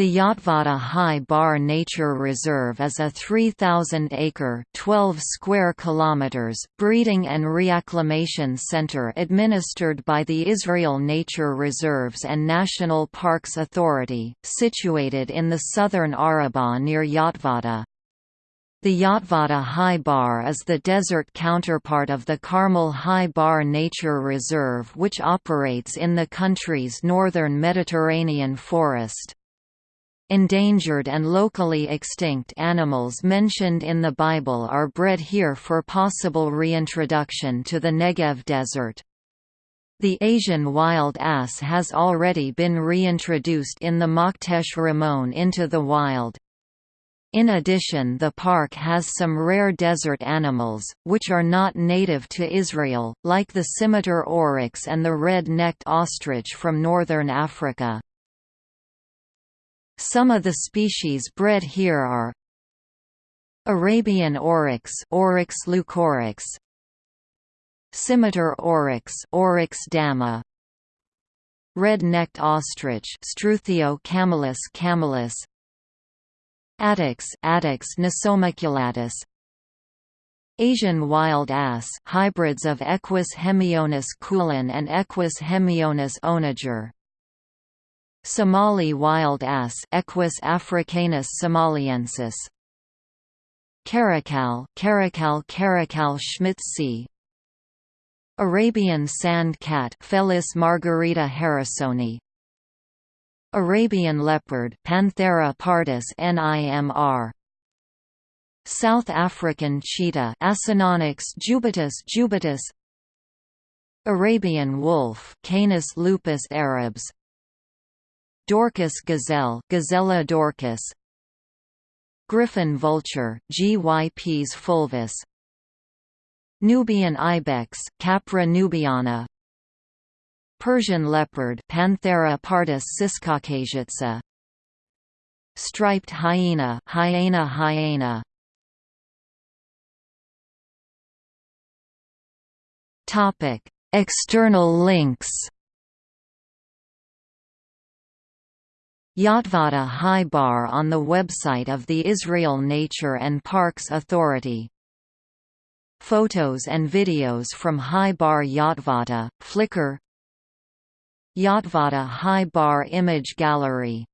The Yotvata Hai-Bar Nature Reserve is a 3,000-acre (12 square kilometers) breeding and reacclimation center administered by the Israel Nature Reserves and National Parks Authority, situated in the southern Arabah near Yotvata. The Yotvata Hai-Bar is the desert counterpart of the Carmel Hai-Bar Nature Reserve which operates in the country's northern Mediterranean forest. Endangered and locally extinct animals mentioned in the Bible are bred here for possible reintroduction to the Negev desert. The Asian wild ass has already been reintroduced in the Makhtesh Ramon into the wild. In addition the park has some rare desert animals, which are not native to Israel, like the scimitar oryx and the red-necked ostrich from northern Africa. Some of the species bred here are Arabian oryx Oryx leucoryx Scimitar oryx Oryx dama Red-necked ostrich Struthio camelus camelus Addax Addax nasomaculatus Asian wild ass hybrids of Equus hemionus kulan and Equus hemionus onager Somali wild ass Equus africanus somaliensis. Caracal Caracal Caracal schmitzi Arabian sand cat Felis margarita harrisoni. Arabian leopard Panthera pardus nimr South African cheetah Acinonyx jubatus jubatus Arabian wolf Canis lupus arabs Dorcas gazelle Gazella dorcas. Griffon vulture Gyps fulvus Nubian ibex Capra nubiana. Persian leopard Panthera pardus ciscaucasica. Striped hyena Hyaena hyaena. Topic External links Yotvata Hai-Bar on the website of the Israel Nature and Parks Authority. Photos and videos from Hai-Bar Yotvata, Flickr Yotvata Hai-Bar Image Gallery